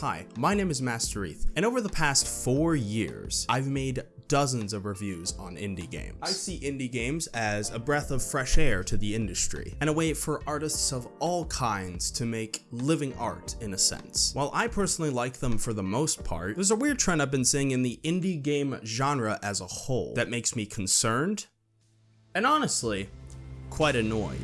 Hi, my name is Master Eth, and over the past four years, I've made dozens of reviews on indie games. I see indie games as a breath of fresh air to the industry, and a way for artists of all kinds to make living art in a sense. While I personally like them for the most part, there's a weird trend I've been seeing in the indie game genre as a whole that makes me concerned, and honestly, quite annoyed.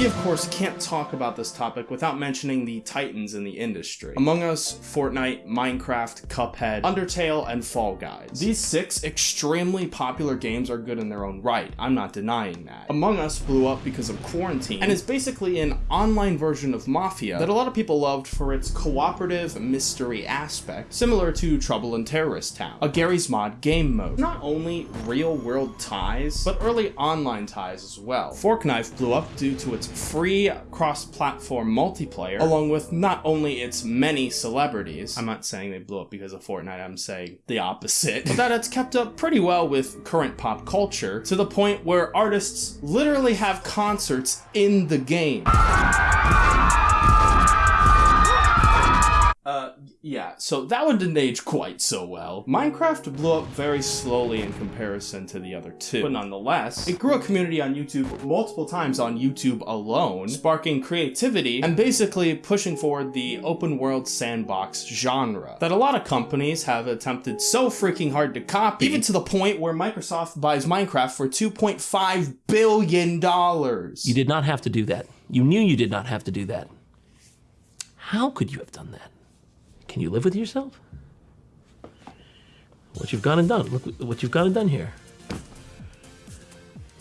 We of course can't talk about this topic without mentioning the titans in the industry. Among Us, Fortnite, Minecraft, Cuphead, Undertale, and Fall Guys. These six extremely popular games are good in their own right, I'm not denying that. Among Us blew up because of quarantine, and is basically an online version of Mafia that a lot of people loved for its cooperative mystery aspect, similar to Trouble in Terrorist Town, a Garry's Mod game mode. Not only real world ties, but early online ties as well. Forkknife blew up due to its free cross-platform multiplayer, along with not only its many celebrities. I'm not saying they blew up because of Fortnite, I'm saying the opposite. But that it's kept up pretty well with current pop culture, to the point where artists literally have concerts in the game. Uh, yeah, so that one didn't age quite so well. Minecraft blew up very slowly in comparison to the other two, but nonetheless, it grew a community on YouTube multiple times on YouTube alone, sparking creativity and basically pushing forward the open world sandbox genre that a lot of companies have attempted so freaking hard to copy, even to the point where Microsoft buys Minecraft for $2.5 billion. You did not have to do that. You knew you did not have to do that. How could you have done that? Can you live with yourself? What you've gone and done. Look what you've gone and done here.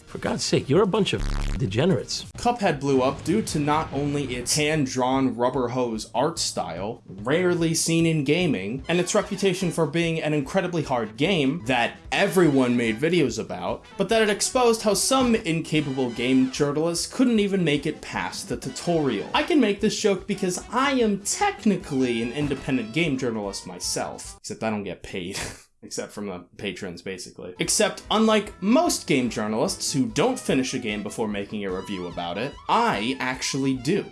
For God's sake, you're a bunch of degenerates. Cuphead blew up due to not only its hand-drawn rubber hose art style, rarely seen in gaming, and its reputation for being an incredibly hard game that everyone made videos about, but that it exposed how some incapable game journalists couldn't even make it past the tutorial. I can make this joke because I am technically an independent game journalist myself, except I don't get paid. except from the patrons basically. Except unlike most game journalists who don't finish a game before making a review about it, I actually do.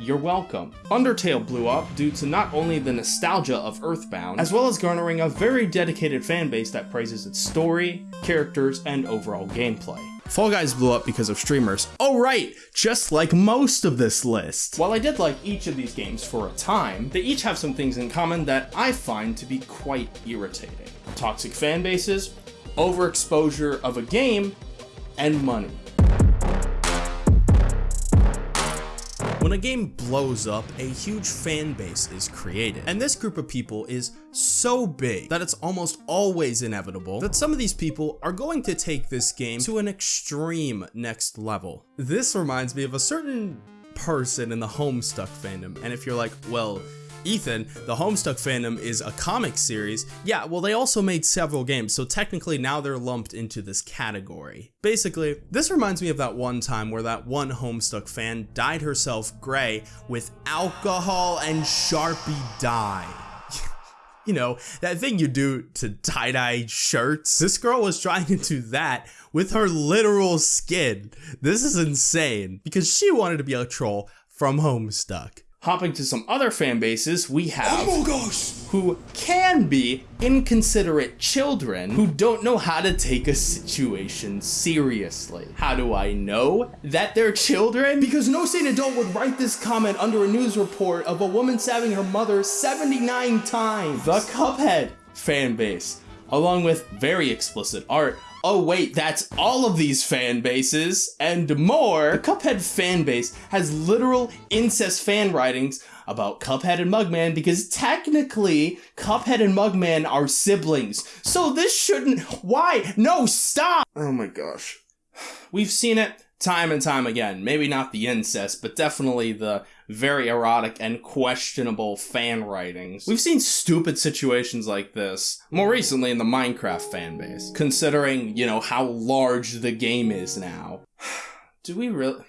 You're welcome. Undertale blew up due to not only the nostalgia of Earthbound, as well as garnering a very dedicated fanbase that praises its story, characters, and overall gameplay. Fall Guys blew up because of streamers. Oh right, just like most of this list. While I did like each of these games for a time, they each have some things in common that I find to be quite irritating. Toxic fan bases, overexposure of a game, and money. When a game blows up, a huge fan base is created. And this group of people is so big that it's almost always inevitable that some of these people are going to take this game to an extreme next level. This reminds me of a certain person in the Homestuck fandom. And if you're like, well, Ethan, the Homestuck fandom is a comic series. Yeah, well, they also made several games, so technically now they're lumped into this category. Basically, this reminds me of that one time where that one Homestuck fan dyed herself gray with alcohol and Sharpie dye. you know, that thing you do to tie-dye shirts. This girl was trying to do that with her literal skin. This is insane because she wanted to be a troll from Homestuck. Hopping to some other fan bases, we have oh who can be inconsiderate children who don't know how to take a situation seriously. How do I know that they're children? Because no sane adult would write this comment under a news report of a woman stabbing her mother 79 times. The Cuphead fan base, along with very explicit art, oh wait, that's all of these fan bases and more. The Cuphead fan base has literal incest fan writings about Cuphead and Mugman because technically Cuphead and Mugman are siblings. So this shouldn't, why? No, stop! Oh my gosh. We've seen it time and time again. Maybe not the incest, but definitely the very erotic and questionable fan writings. We've seen stupid situations like this more recently in the Minecraft fan base, considering, you know, how large the game is now. Do we really...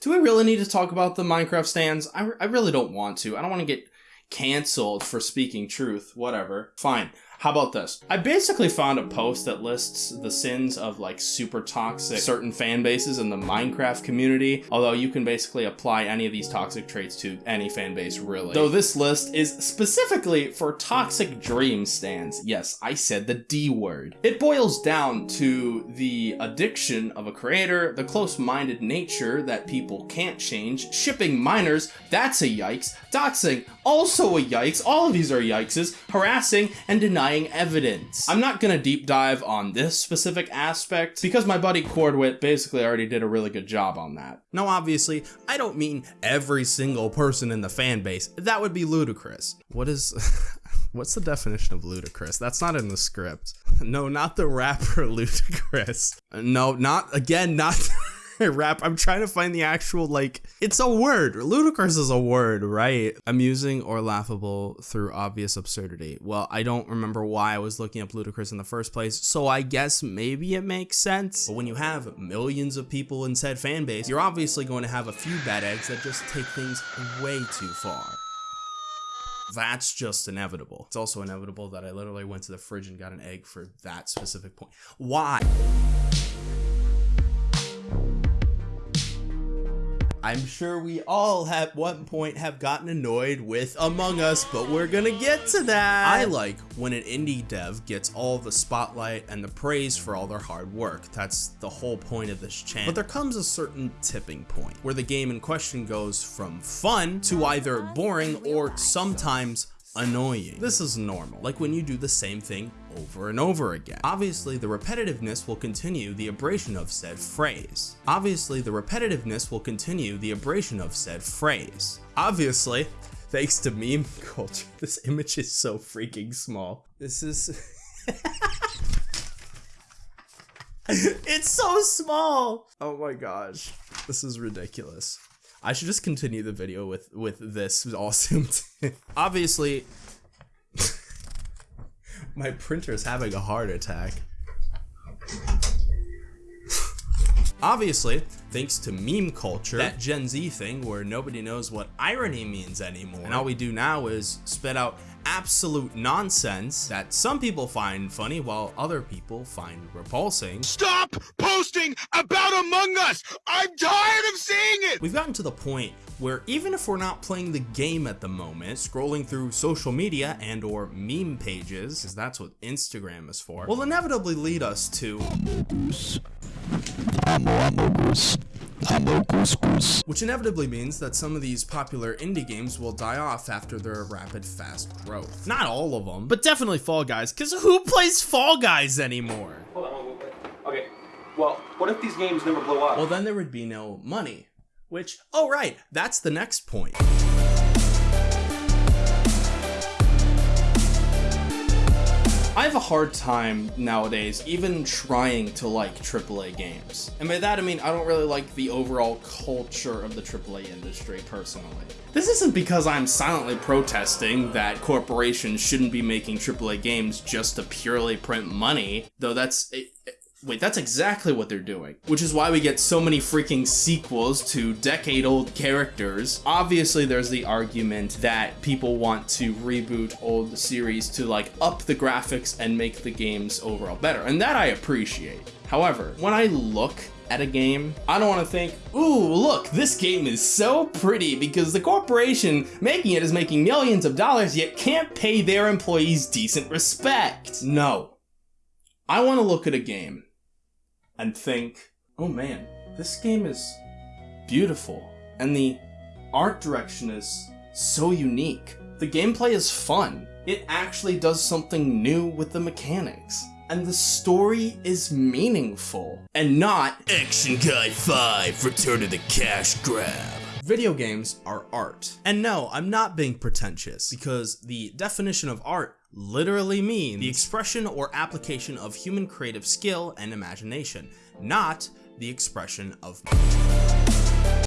Do we really need to talk about the Minecraft stands? I, I really don't want to. I don't want to get canceled for speaking truth. Whatever. Fine. How about this? I basically found a post that lists the sins of like super toxic certain fan bases in the Minecraft community, although you can basically apply any of these toxic traits to any fan base really. Though this list is specifically for toxic dream stands. Yes, I said the D word. It boils down to the addiction of a creator, the close-minded nature that people can't change, shipping minors, that's a yikes, doxing, also a yikes, all of these are yikeses, harassing, and denying evidence. I'm not gonna deep dive on this specific aspect because my buddy Cordwit basically already did a really good job on that. Now obviously, I don't mean every single person in the fan base, that would be ludicrous. What is... What's the definition of ludicrous? That's not in the script. No, not the rapper Ludacris. No, not again, not rap. I'm trying to find the actual like it's a word. Ludicrous is a word, right? Amusing or laughable through obvious absurdity. Well, I don't remember why I was looking up ludicrous in the first place, so I guess maybe it makes sense. But when you have millions of people in said fan base, you're obviously going to have a few bad eggs that just take things way too far. That's just inevitable. It's also inevitable that I literally went to the fridge and got an egg for that specific point. Why? I'm sure we all at one point have gotten annoyed with Among Us, but we're gonna get to that. I like when an indie dev gets all the spotlight and the praise for all their hard work. That's the whole point of this channel. But there comes a certain tipping point where the game in question goes from fun to either boring or sometimes annoying. This is normal, like when you do the same thing over and over again. Obviously, the repetitiveness will continue the abrasion of said phrase. Obviously, the repetitiveness will continue the abrasion of said phrase. Obviously, thanks to meme culture, this image is so freaking small. This is... it's so small! Oh my gosh. This is ridiculous. I should just continue the video with with this in. Obviously, my printer's having a heart attack. Obviously, thanks to meme culture, that Gen Z thing where nobody knows what irony means anymore. And all we do now is spit out absolute nonsense that some people find funny while other people find repulsing. Stop posting about Among Us! I'm tired of seeing it! We've gotten to the point where even if we're not playing the game at the moment, scrolling through social media and or meme pages, because that's what Instagram is for, will inevitably lead us to which inevitably means that some of these popular indie games will die off after their rapid fast growth. Not all of them, but definitely Fall Guys, because who plays Fall Guys anymore? Hold on, wait, wait. Okay, well, what if these games never blow up? Well, then there would be no money. Which, oh right, that's the next point. I have a hard time nowadays even trying to like AAA games. And by that I mean I don't really like the overall culture of the AAA industry personally. This isn't because I'm silently protesting that corporations shouldn't be making AAA games just to purely print money, though that's... It, Wait, that's exactly what they're doing. Which is why we get so many freaking sequels to decade-old characters. Obviously, there's the argument that people want to reboot old series to like up the graphics and make the games overall better. And that I appreciate. However, when I look at a game, I don't want to think, ooh, look, this game is so pretty because the corporation making it is making millions of dollars yet can't pay their employees decent respect. No. I want to look at a game and think, oh man, this game is beautiful. And the art direction is so unique. The gameplay is fun. It actually does something new with the mechanics. And the story is meaningful. And not Action Guy 5, Return to the Cash Grab. Video games are art. And no, I'm not being pretentious, because the definition of art literally means the expression or application of human creative skill and imagination, not the expression of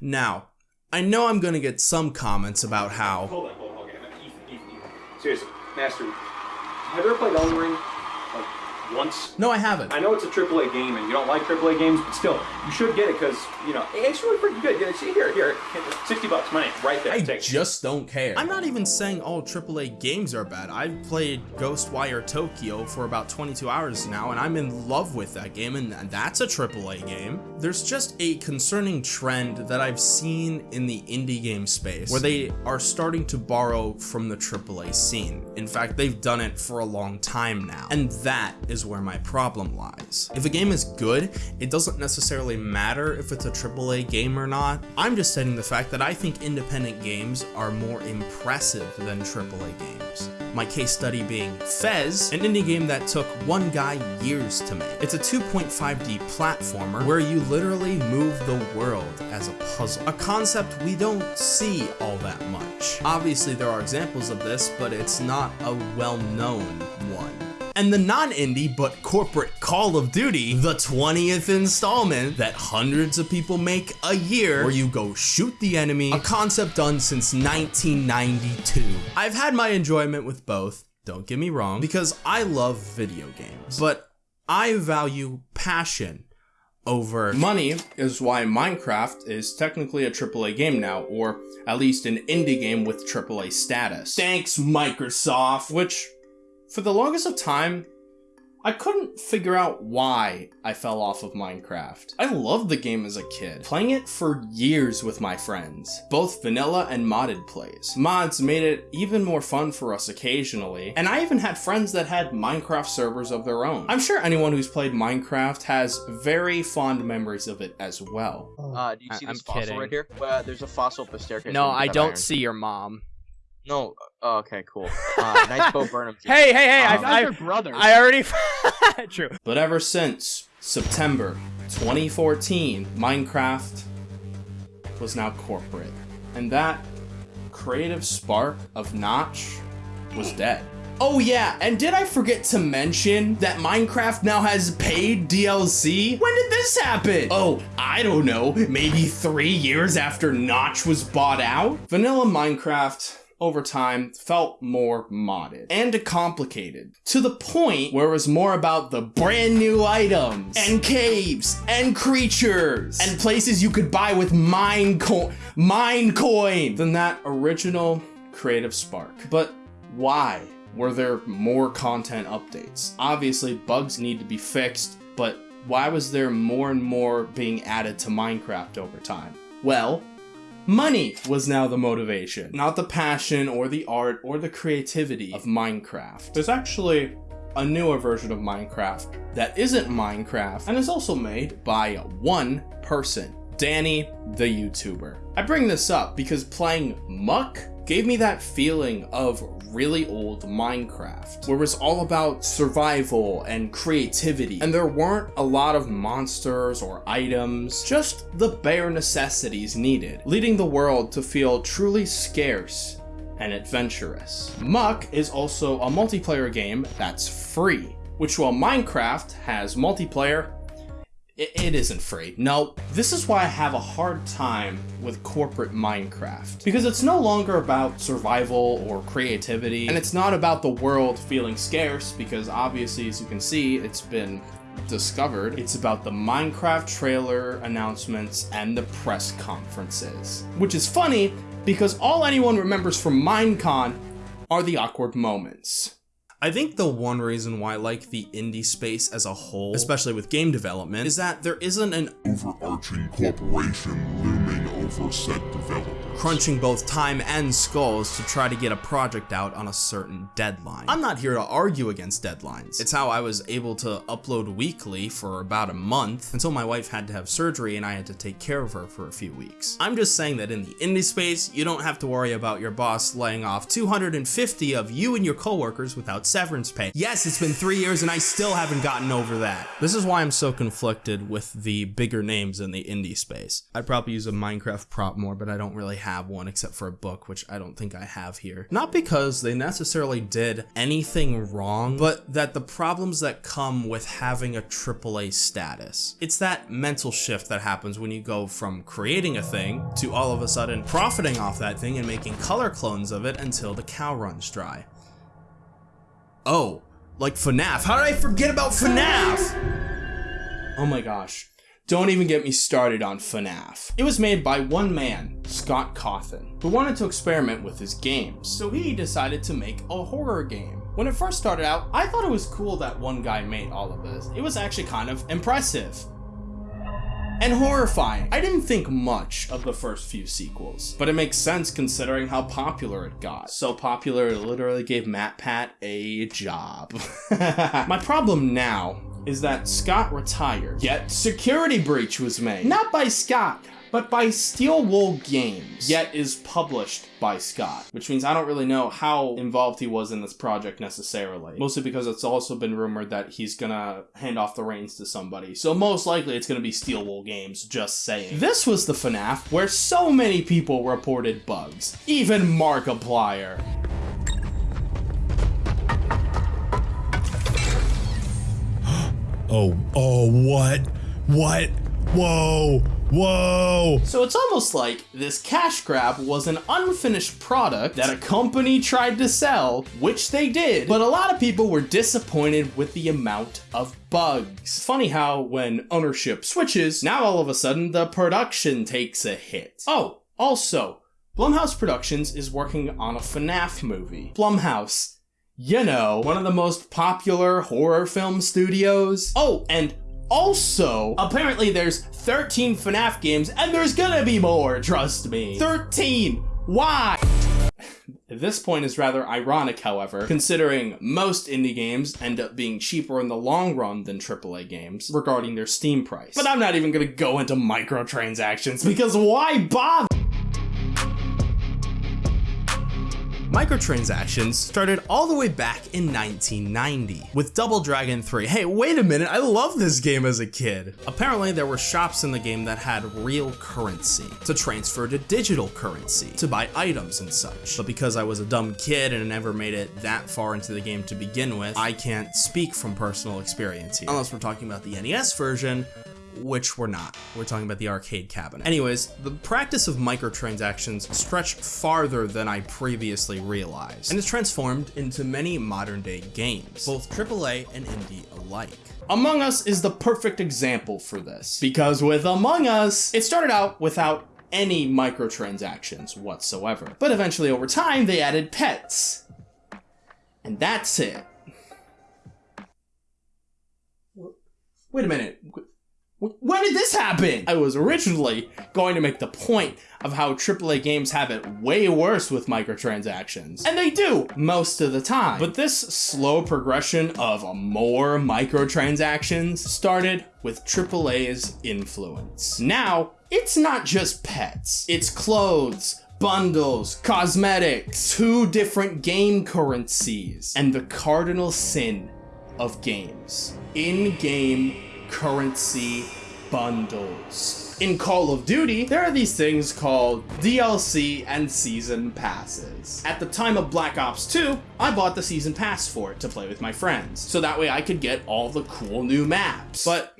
Now, I know I'm gonna get some comments about how Hold on, hold on, okay. Ethan, Ethan, Ethan. Seriously, Master, have you ever played Elden Ring? Like, once. No, I haven't. I know it's a AAA game and you don't like AAA games, but still, you should get it because you know it's really pretty good. Get it. See here, here, sixty bucks, money right there. I Take it. just don't care. I'm not even saying all AAA games are bad. I've played Ghostwire Tokyo for about 22 hours now, and I'm in love with that game, and that's a AAA game. There's just a concerning trend that I've seen in the indie game space where they are starting to borrow from the AAA scene. In fact, they've done it for a long time now, and that is where my problem lies. If a game is good, it doesn't necessarily matter if it's a AAA game or not. I'm just stating the fact that I think independent games are more impressive than AAA games. My case study being Fez, an indie game that took one guy years to make. It's a 2.5D platformer where you literally move the world as a puzzle, a concept we don't see all that much. Obviously there are examples of this, but it's not a well-known one and the non-indie but corporate Call of Duty, the 20th installment that hundreds of people make a year where you go shoot the enemy, a concept done since 1992. I've had my enjoyment with both, don't get me wrong, because I love video games, but I value passion over money is why Minecraft is technically a AAA game now, or at least an indie game with AAA status. Thanks, Microsoft! Which for the longest of time, I couldn't figure out why I fell off of Minecraft. I loved the game as a kid, playing it for years with my friends, both vanilla and modded plays. Mods made it even more fun for us occasionally, and I even had friends that had Minecraft servers of their own. I'm sure anyone who's played Minecraft has very fond memories of it as well. Uh, do you I- see I'm this fossil kidding. right here? Uh, there's a fossil up the staircase. No, I don't iron. see your mom. No. Oh, okay, cool. Uh, nice Bo Burnham. too. Hey, hey, hey! Um, I, I, brothers. I already. True. But ever since September 2014, Minecraft was now corporate. And that creative spark of Notch was dead. Oh yeah, and did I forget to mention that Minecraft now has paid DLC? When did this happen? Oh, I don't know, maybe three years after Notch was bought out? Vanilla Minecraft over time felt more modded and complicated to the point where it was more about the brand new items and caves and creatures and places you could buy with Minecoin mine coin than that original creative spark. But why were there more content updates? Obviously bugs need to be fixed but why was there more and more being added to minecraft over time? Well Money was now the motivation, not the passion or the art or the creativity of Minecraft. There's actually a newer version of Minecraft that isn't Minecraft and is also made by one person, Dani the YouTuber. I bring this up because playing Muck gave me that feeling of really old Minecraft, where it was all about survival and creativity, and there weren't a lot of monsters or items, just the bare necessities needed, leading the world to feel truly scarce and adventurous. Muck is also a multiplayer game that's free, which while Minecraft has multiplayer, it, it isn't free. No, this is why I have a hard time with corporate Minecraft. Because it's no longer about survival or creativity, and it's not about the world feeling scarce, because obviously, as you can see, it's been discovered. It's about the Minecraft trailer announcements and the press conferences. Which is funny, because all anyone remembers from Minecon are the awkward moments. I think the one reason why I like the indie space as a whole, especially with game development, is that there isn't an overarching corporation looming over said developers. Crunching both time and skulls to try to get a project out on a certain deadline. I'm not here to argue against deadlines. It's how I was able to upload weekly for about a month until my wife had to have surgery and I had to take care of her for a few weeks. I'm just saying that in the indie space, you don't have to worry about your boss laying off 250 of you and your coworkers without severance pay. Yes, it's been three years and I still haven't gotten over that. This is why I'm so conflicted with the bigger names in the indie space. I'd probably use a Minecraft prop more, but I don't really have one except for a book, which I don't think I have here. Not because they necessarily did anything wrong, but that the problems that come with having a AAA status. It's that mental shift that happens when you go from creating a thing to all of a sudden profiting off that thing and making color clones of it until the cow runs dry. Oh, Like FNAF. How did I forget about FNAF? Oh my gosh. Don't even get me started on FNAF. It was made by one man, Scott Cawthon, who wanted to experiment with his games. So he decided to make a horror game. When it first started out, I thought it was cool that one guy made all of this. It was actually kind of impressive and horrifying. I didn't think much of the first few sequels, but it makes sense considering how popular it got. So popular, it literally gave MatPat a job. My problem now is that Scott retired, yet Security Breach was made. Not by Scott, but by Steel Wool Games, yet is published by Scott, which means I don't really know how involved he was in this project necessarily. Mostly because it's also been rumored that he's gonna hand off the reins to somebody. So most likely it's gonna be Steel Wool Games, just saying. This was the FNAF where so many people reported bugs, even Markiplier. Oh, oh, what? What? Whoa, whoa. So it's almost like this cash grab was an unfinished product that a company tried to sell, which they did, but a lot of people were disappointed with the amount of bugs. Funny how when ownership switches, now all of a sudden the production takes a hit. Oh, also, Blumhouse Productions is working on a FNAF movie. Blumhouse, you know, one of the most popular horror film studios. Oh, and also, apparently there's 13 FNAF games, and there's gonna be more, trust me. 13! Why? This point is rather ironic, however, considering most indie games end up being cheaper in the long run than AAA games regarding their Steam price. But I'm not even gonna go into microtransactions because why bother? Microtransactions started all the way back in 1990 with Double Dragon 3. Hey, wait a minute, I love this game as a kid. Apparently, there were shops in the game that had real currency to transfer to digital currency to buy items and such. But because I was a dumb kid and never made it that far into the game to begin with, I can't speak from personal experience here. Unless we're talking about the NES version, which we're not. We're talking about the arcade cabinet. Anyways, the practice of microtransactions stretched farther than I previously realized, and is transformed into many modern day games, both AAA and indie alike. Among Us is the perfect example for this, because with Among Us, it started out without any microtransactions whatsoever. But eventually over time, they added pets. And that's it. Wait a minute. When did this happen? I was originally going to make the point of how AAA games have it way worse with microtransactions. And they do, most of the time. But this slow progression of more microtransactions started with AAA's influence. Now, it's not just pets. It's clothes, bundles, cosmetics, two different game currencies, and the cardinal sin of games. In-game currency bundles. In Call of Duty, there are these things called DLC and Season Passes. At the time of Black Ops 2, I bought the Season Pass for it to play with my friends, so that way I could get all the cool new maps. But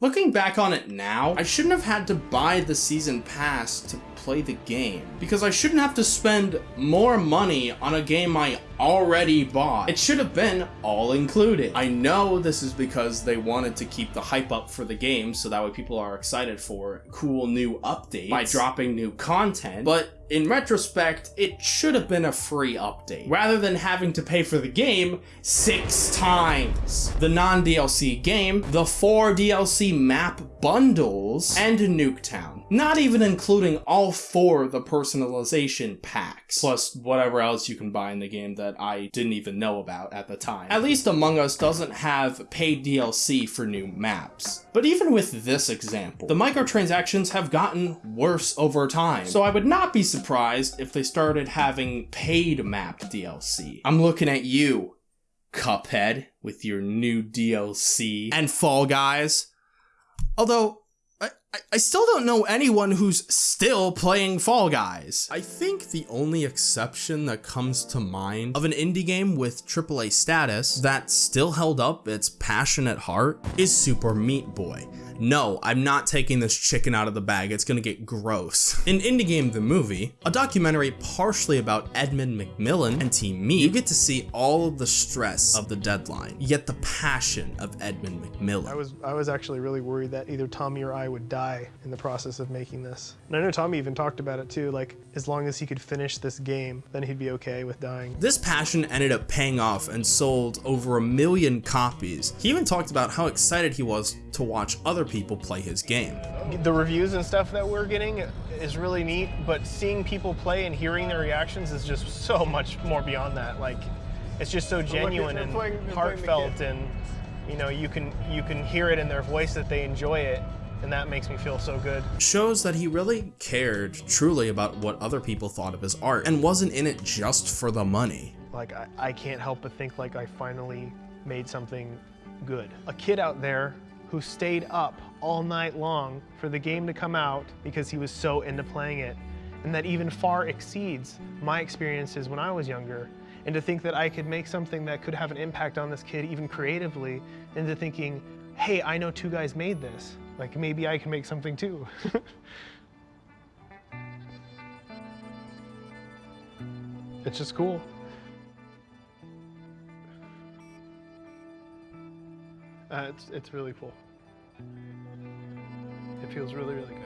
looking back on it now, I shouldn't have had to buy the Season Pass to play the game, because I shouldn't have to spend more money on a game I already bought. It should have been all included. I know this is because they wanted to keep the hype up for the game so that way people are excited for cool new updates by dropping new content, but in retrospect, it should have been a free update, rather than having to pay for the game six times. The non-DLC game, the four DLC map bundles, and Nuketown. Not even including all four of the personalization packs, plus whatever else you can buy in the game that I didn't even know about at the time. At least Among Us doesn't have paid DLC for new maps. But even with this example, the microtransactions have gotten worse over time, so I would not be surprised if they started having paid map DLC. I'm looking at you, Cuphead, with your new DLC, and Fall Guys. Although, I, still don't know anyone who's still playing Fall Guys. I think the only exception that comes to mind of an indie game with AAA status that still held up its passionate heart is Super Meat Boy. No, I'm not taking this chicken out of the bag, it's gonna get gross. In Indie Game the Movie, a documentary partially about Edmund McMillen and Team Meat, you get to see all of the stress of the deadline, yet the passion of Edmund McMillen. I was I was actually really worried that either Tommy or I would die in the process of making this. And I know Tommy even talked about it too, like as long as he could finish this game, then he'd be okay with dying. This passion ended up paying off and sold over a million copies. He even talked about how excited he was to watch other people play his game. The reviews and stuff that we're getting is really neat, but seeing people play and hearing their reactions is just so much more beyond that. Like it's just so genuine and heartfelt and you know, you can you can hear it in their voice that they enjoy it and that makes me feel so good. Shows that he really cared truly about what other people thought of his art and wasn't in it just for the money. Like I, I can't help but think like I finally made something good. A kid out there who stayed up all night long for the game to come out because he was so into playing it and that even far exceeds my experiences when I was younger and to think that I could make something that could have an impact on this kid even creatively into thinking, hey, I know two guys made this. Like maybe I can make something too. it's just cool. Uh, it's, it's really cool. It feels really, really good.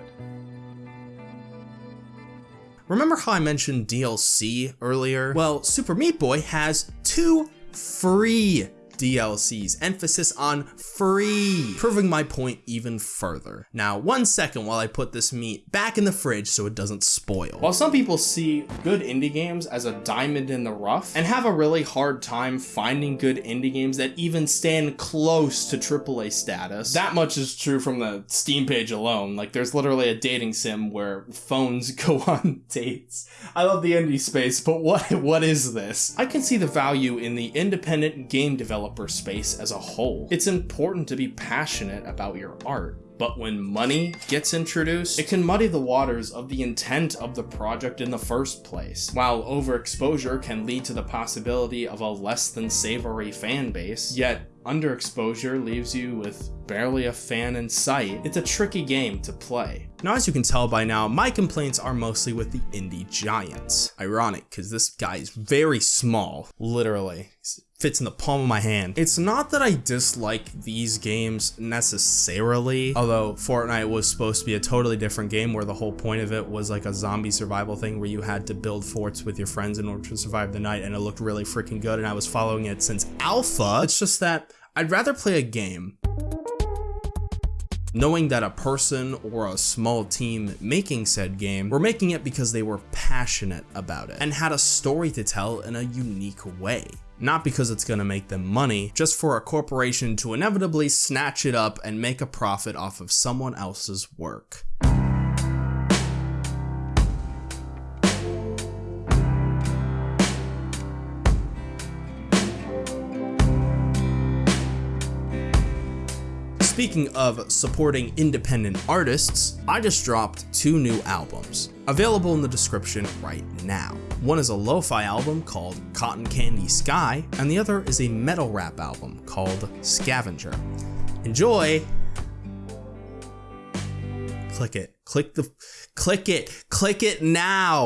Remember how I mentioned DLC earlier? Well, Super Meat Boy has two free DLCs, emphasis on free, proving my point even further. Now, one second while I put this meat back in the fridge so it doesn't spoil. While some people see good indie games as a diamond in the rough and have a really hard time finding good indie games that even stand close to AAA status, that much is true from the Steam page alone. Like, there's literally a dating sim where phones go on dates. I love the indie space, but what what is this? I can see the value in the independent game developer developer space as a whole. It's important to be passionate about your art, but when money gets introduced, it can muddy the waters of the intent of the project in the first place. While overexposure can lead to the possibility of a less than savory fan base, yet underexposure leaves you with barely a fan in sight. It's a tricky game to play. Now as you can tell by now, my complaints are mostly with the indie giants. Ironic, because this guy is very small, literally fits in the palm of my hand. It's not that I dislike these games necessarily, although Fortnite was supposed to be a totally different game where the whole point of it was like a zombie survival thing where you had to build forts with your friends in order to survive the night and it looked really freaking good and I was following it since alpha. It's just that I'd rather play a game knowing that a person or a small team making said game were making it because they were passionate about it and had a story to tell in a unique way not because it's gonna make them money, just for a corporation to inevitably snatch it up and make a profit off of someone else's work. Speaking of supporting independent artists, I just dropped two new albums, available in the description right now. One is a lo-fi album called Cotton Candy Sky, and the other is a metal rap album called Scavenger. Enjoy! Click it. Click the click it. Click it now.